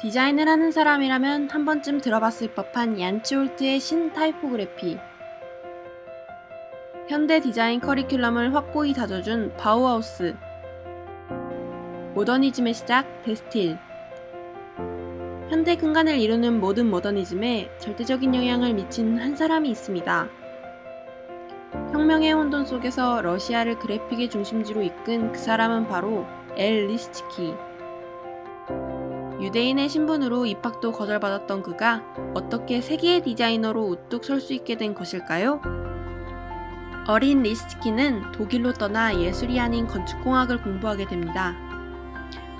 디자인을 하는 사람이라면 한 번쯤 들어봤을 법한 얀치홀트의 신타이포그래피 현대 디자인 커리큘럼을 확고히 다져준 바우하우스 모더니즘의 시작 데스틸 현대 근간을 이루는 모든 모더니즘에 절대적인 영향을 미친 한 사람이 있습니다. 혁명의 혼돈 속에서 러시아를 그래픽의 중심지로 이끈 그 사람은 바로 엘 리시츠키. 유대인의 신분으로 입학도 거절받았던 그가 어떻게 세계의 디자이너로 우뚝 설 수 있게 된 것일까요? 어린 리시츠키는 독일로 떠나 예술이 아닌 건축공학을 공부하게 됩니다.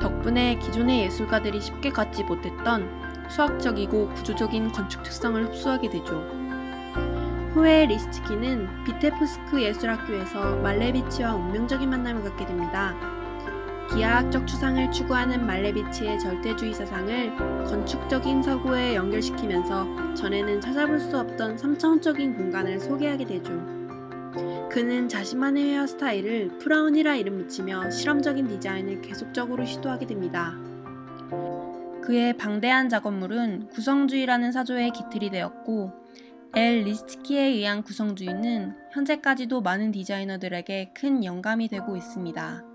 덕분에 기존의 예술가들이 쉽게 갖지 못했던 수학적이고 구조적인 건축 특성을 흡수하게 되죠. 후에 리시츠키는 비테프스크 예술학교에서 말레비치와 운명적인 만남을 갖게 됩니다. 기하학적 추상을 추구하는 말레비치의 절대주의 사상을 건축적인 서구에 연결시키면서 전에는 찾아볼 수 없던 3차원적인 공간을 소개하게 되죠. 그는 자신만의 헤어스타일을 프라운이라 이름 붙이며 실험적인 디자인을 계속적으로 시도하게 됩니다. 그의 방대한 작업물은 구성주의라는 사조의 기틀이 되었고 엘 리시츠키에 의한 구성주의는 현재까지도 많은 디자이너들에게 큰 영감이 되고 있습니다.